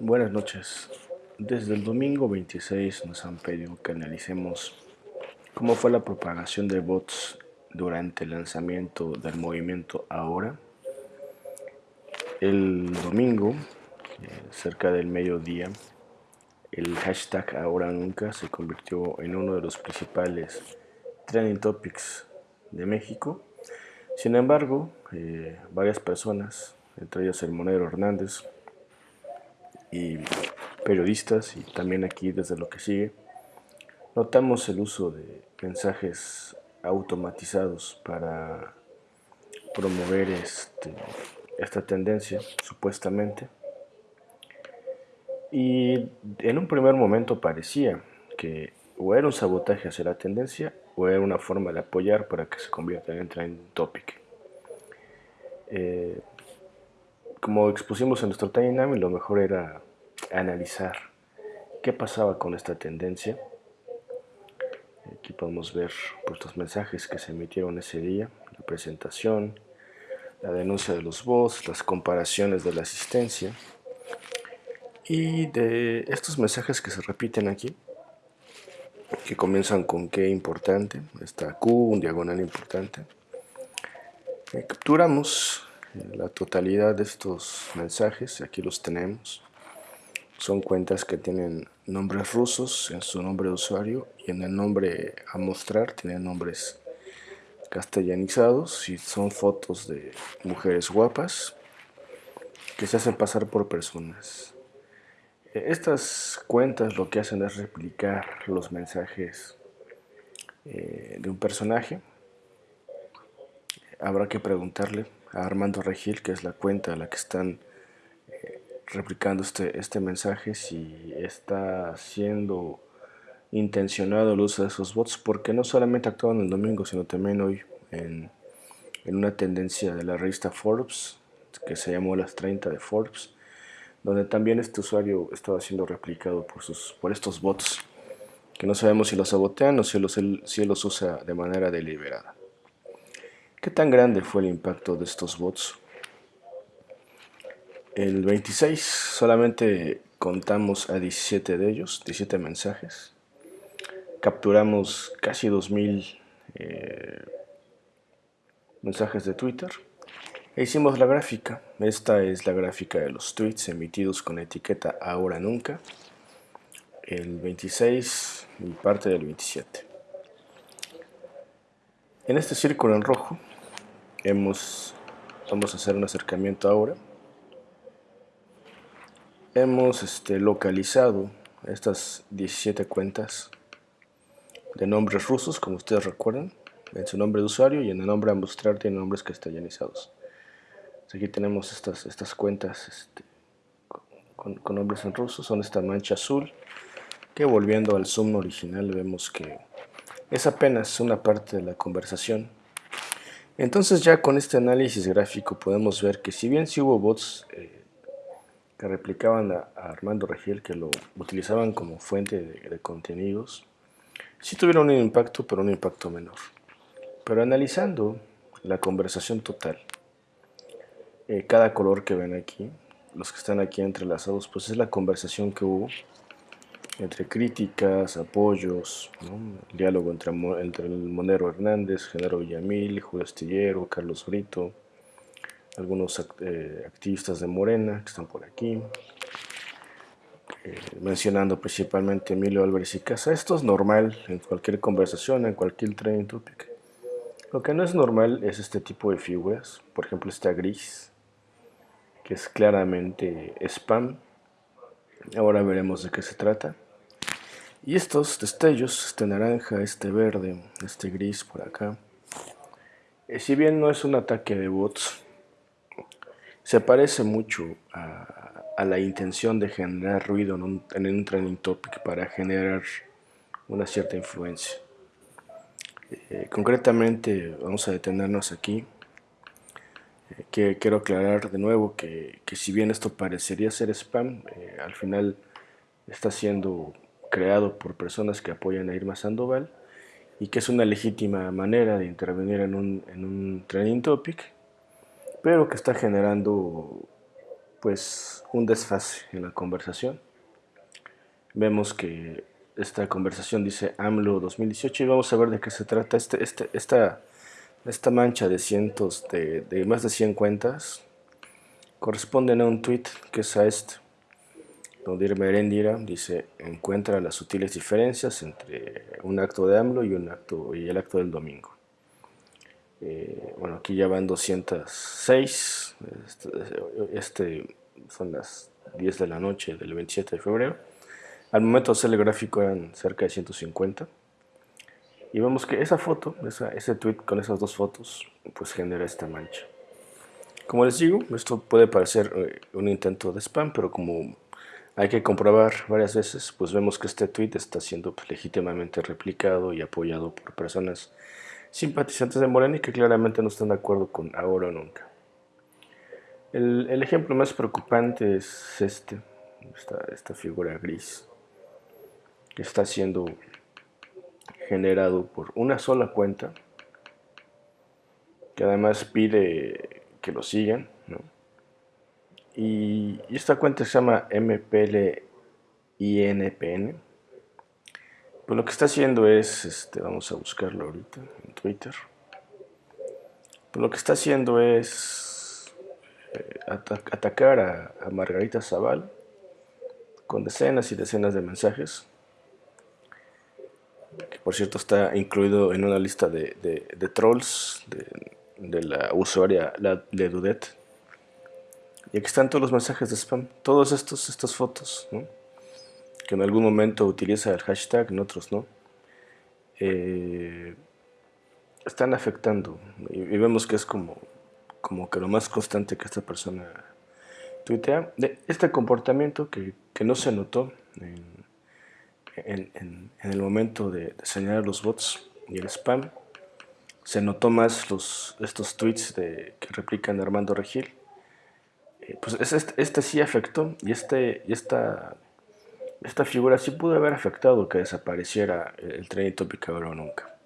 Buenas noches. Desde el domingo 26 nos han pedido que analicemos cómo fue la propagación de bots durante el lanzamiento del movimiento Ahora. El domingo, eh, cerca del mediodía, el hashtag Ahora Nunca se convirtió en uno de los principales trending topics de México. Sin embargo, eh, varias personas, entre ellas el Monero Hernández, y periodistas y también aquí desde lo que sigue, notamos el uso de mensajes automatizados para promover este, esta tendencia, supuestamente. Y en un primer momento parecía que o era un sabotaje hacia la tendencia o era una forma de apoyar para que se convierta en trend topic. Eh, como expusimos en nuestro Tiny lo mejor era analizar qué pasaba con esta tendencia. Aquí podemos ver pues, mensajes que se emitieron ese día, la presentación, la denuncia de los bots, las comparaciones de la asistencia. Y de estos mensajes que se repiten aquí, que comienzan con qué importante, está Q, un diagonal importante. Eh, capturamos la totalidad de estos mensajes, aquí los tenemos. Son cuentas que tienen nombres rusos en su nombre de usuario y en el nombre a mostrar tienen nombres castellanizados y son fotos de mujeres guapas que se hacen pasar por personas. Estas cuentas lo que hacen es replicar los mensajes eh, de un personaje. Habrá que preguntarle a Armando Regil, que es la cuenta a la que están replicando este, este mensaje, si está siendo intencionado el uso de esos bots, porque no solamente actuaban el domingo, sino también hoy en, en una tendencia de la revista Forbes, que se llamó Las 30 de Forbes, donde también este usuario estaba siendo replicado por, sus, por estos bots, que no sabemos si los sabotean o si los, si los usa de manera deliberada. ¿Qué tan grande fue el impacto de estos bots? El 26 solamente contamos a 17 de ellos, 17 mensajes. Capturamos casi 2000 eh, mensajes de Twitter. E hicimos la gráfica. Esta es la gráfica de los tweets emitidos con etiqueta ahora nunca. El 26 y parte del 27. En este círculo en rojo vamos a hacer un acercamiento ahora. Hemos este, localizado estas 17 cuentas de nombres rusos, como ustedes recuerdan, en su nombre de usuario y en el nombre a mostrar tiene nombres castellanizados. Aquí tenemos estas, estas cuentas este, con, con, nombres en ruso, son esta mancha azul, que volviendo al zoom original vemos que es apenas una parte de la conversación entonces ya con este análisis gráfico podemos ver que si bien sí hubo bots eh, que replicaban a, Armando Regil, que lo utilizaban como fuente de, contenidos, sí tuvieron un impacto, pero un impacto menor. Pero analizando la conversación total, eh, cada color que ven aquí, los que están aquí entrelazados, pues es la conversación que hubo entre críticas, apoyos, diálogo entre, Monero Hernández, Genaro Villamil, Julio Astillero, Carlos Brito, algunos eh, activistas de Morena que están por aquí, eh, mencionando principalmente Emilio Álvarez y Casa. Esto es normal en cualquier conversación, en cualquier trending topic. Lo que no es normal es este tipo de figuras, por ejemplo esta gris, que es claramente spam. Ahora veremos de qué se trata. Y estos destellos, este naranja, este verde, este gris por acá, eh, si bien no es un ataque de bots, se parece mucho a, la intención de generar ruido en un, en trending topic para generar una cierta influencia. Eh, concretamente, vamos a detenernos aquí. Eh, que quiero aclarar de nuevo que, que, si bien esto parecería ser spam, al final está siendo creado por personas que apoyan a Irma Sandoval y que es una legítima manera de intervenir en un, en un trending topic, pero que está generando pues un desfase en la conversación. Vemos que esta conversación dice AMLO 2018 y vamos a ver de qué se trata este, este, esta, esta mancha de cientos, de, de más de 100 cuentas, corresponden a un tweet que es a este. Nodir Merendira dice, encuentra las sutiles diferencias entre un acto de AMLO y, un acto, y el acto del domingo. Eh, bueno, aquí ya van 206, este, este, son las 10 de la noche del 27 de febrero. Al momento de hacer el gráfico eran cerca de 150. Y vemos que esa foto, ese tweet con esas dos fotos, pues genera esta mancha. Como les digo, esto puede parecer eh, un intento de spam, pero como hay que comprobar varias veces, pues vemos que este tweet está siendo pues, legítimamente replicado y apoyado por personas simpatizantes de Morena que claramente no están de acuerdo con ahora o nunca. El, ejemplo más preocupante es este, esta, esta figura gris, que está siendo generado por una sola cuenta, que además pide que lo sigan, ¿no? Y, esta cuenta se llama MPLINPN. Pues lo que está haciendo es, este, vamos a buscarlo ahorita en Twitter. Pues lo que está haciendo es eh, atacar a, Margarita Zaval con decenas y decenas de mensajes. Por cierto está incluido en una lista de, trolls de, de, la usuaria la, de Dudet y aquí están todos los mensajes de spam, estos, estas fotos, que en algún momento utiliza el hashtag, en otros no. Eh, están afectando y, vemos que es como, como que lo más constante que esta persona tuitea. De este comportamiento que, no se notó en, el momento de, señalar los bots y el spam, se notó más los, estos tweets de, que replican Armando Regil eh, pues este, este, sí afectó y, este, y esta, esta figura sí pudo haber afectado que desapareciera el tren topic ahora nunca.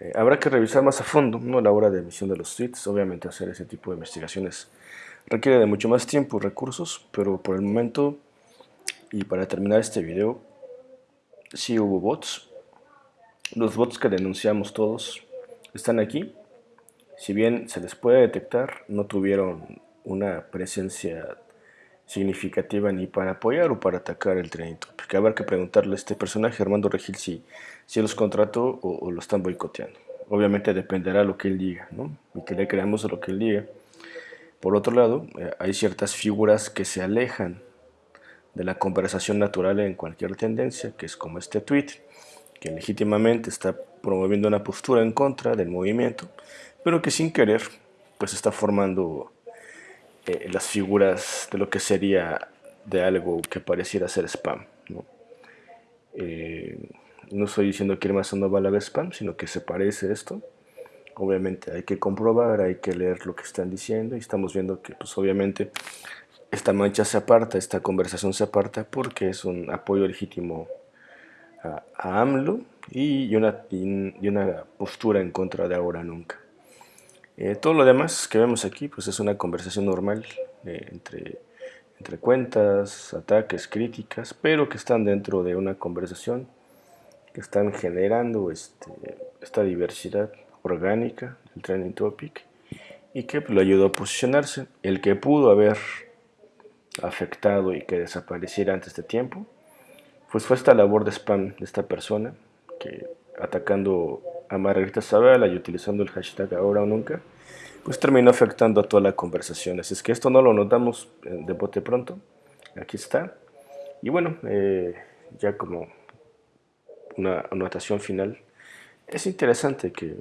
Eh, habrá que revisar más a fondo ¿no? la hora de emisión de los tweets, obviamente hacer ese tipo de investigaciones requiere de mucho más tiempo y recursos, pero por el momento y para terminar este video, sí hubo bots. Los bots que denunciamos todos están aquí. Si bien se les puede detectar, no tuvieron una presencia significativa ni para apoyar o para atacar el trending topic. Habrá que preguntarle a este personaje, Armando Regil, si, si los contrató o, lo están boicoteando. Obviamente dependerá lo que él diga, ¿no? Y que le creamos lo que él diga. Por otro lado, eh, hay ciertas figuras que se alejan de la conversación natural en cualquier tendencia, que es como este tweet, que legítimamente está promoviendo una postura en contra del movimiento, pero que sin querer, pues está formando eh, las figuras de lo que sería de algo que pareciera ser spam. ¿no? Eh, no estoy diciendo que más no va a spam, sino que se parece esto. Obviamente hay que comprobar, hay que leer lo que están diciendo y estamos viendo que pues obviamente esta mancha se aparta, esta conversación se aparta porque es un apoyo legítimo a, AMLO y una, y una postura en contra de ahora nunca. Eh, todo lo demás que vemos aquí pues es una conversación normal eh, entre, entre cuentas, ataques, críticas, pero que están dentro de una conversación que están generando este, esta diversidad orgánica del trending topic y que pues, lo ayudó a posicionarse. El que pudo haber afectado y que desapareciera antes de tiempo, pues fue esta labor de spam de esta persona que atacando a Margarita Zavala y utilizando el hashtag ahora o nunca, pues terminó afectando a toda la conversación. Así es que esto no lo notamos eh, de bote pronto. Aquí está. Y bueno, eh, ya como una anotación final, es interesante que,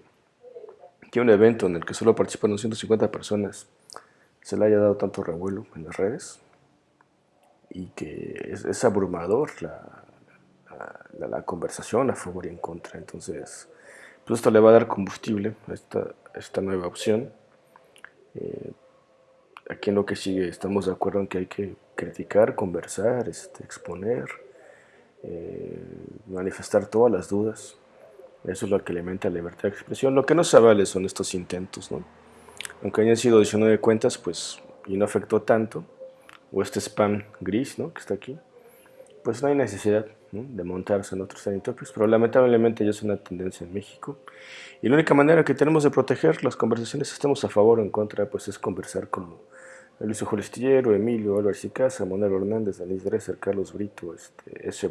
que un evento en el que solo participaron 150 personas se le haya dado tanto revuelo en las redes y que es, abrumador la, la, conversación a favor y en contra. Entonces, pues esto le va a dar combustible a esta, esta nueva opción. Eh, aquí en lo que sigue estamos de acuerdo en que hay que criticar, conversar, este, exponer, eh, manifestar todas las dudas. Eso es lo que alimenta la libertad de expresión. Lo que no se vale son estos intentos, ¿no? Aunque hayan sido 19 cuentas, pues y no afectó tanto, o este spam gris ¿no? que está aquí, pues no hay necesidad de montarse en otros trending topics, pero lamentablemente ya es una tendencia en México. Y la única manera que tenemos de proteger las conversaciones, estemos a favor o en contra, pues es conversar como Luis Julio Emilio, Álvaro Sicasa, Manuel Hernández, Denise Dresser, Carlos Brito, este, S.